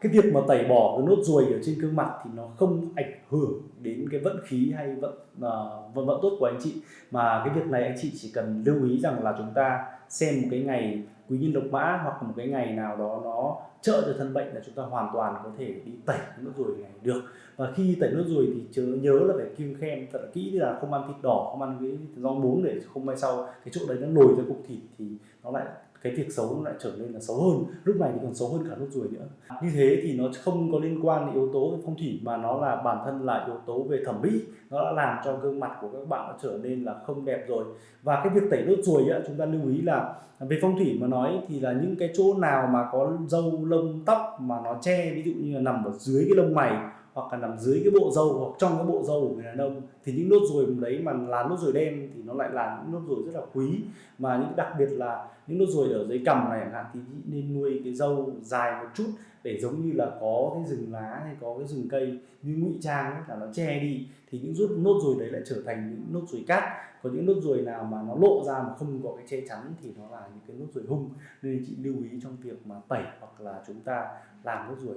cái việc mà tẩy bỏ cái nốt ruồi ở trên gương mặt thì nó không ảnh hưởng đến cái vận khí hay vận uh, vận vận tốt của anh chị. Mà cái việc này anh chị chỉ cần lưu ý rằng là chúng ta xem một cái ngày quý nhân độc mã hoặc một cái ngày nào đó nó trợ cho thân bệnh là chúng ta hoàn toàn có thể đi tẩy nốt ruồi này được. Và khi tẩy nốt ruồi thì chớ nhớ là phải kiêng khem thật là kỹ là không ăn thịt đỏ không ăn cái rau muống để không may sau cái chỗ đấy nó nổi ra cục thịt thì nó lại cái việc xấu nó lại trở nên là xấu hơn, lúc này thì còn xấu hơn cả nốt ruồi nữa. Như thế thì nó không có liên quan đến yếu tố về phong thủy, mà nó là bản thân là yếu tố về thẩm mỹ. Nó đã làm cho gương mặt của các bạn nó trở nên là không đẹp rồi. Và cái việc tẩy nốt ruồi chúng ta lưu ý là về phong thủy mà nói thì là những cái chỗ nào mà có râu, lông, tóc mà nó che, ví dụ như là nằm ở dưới cái lông mày hoặc là nằm dưới cái bộ râu hoặc trong cái bộ râu của người đàn ông thì những nốt ruồi đấy mà là nốt ruồi đen thì nó lại là những nốt ruồi rất là quý. Mà những đặc biệt là những nốt ruồi ở dưới cằm này chẳng hạn thì nên nuôi cái râu dài một chút để giống như là có cái rừng lá hay có cái rừng cây như ngụy trang ấy, là nó che đi. Thì những rút nốt ruồi đấy lại trở thành những nốt ruồi cát. Có những nốt ruồi nào mà nó lộ ra mà không có cái che chắn thì nó là những cái nốt ruồi hung. Nên chị lưu ý trong việc mà tẩy hoặc là chúng ta làm nốt ruồi.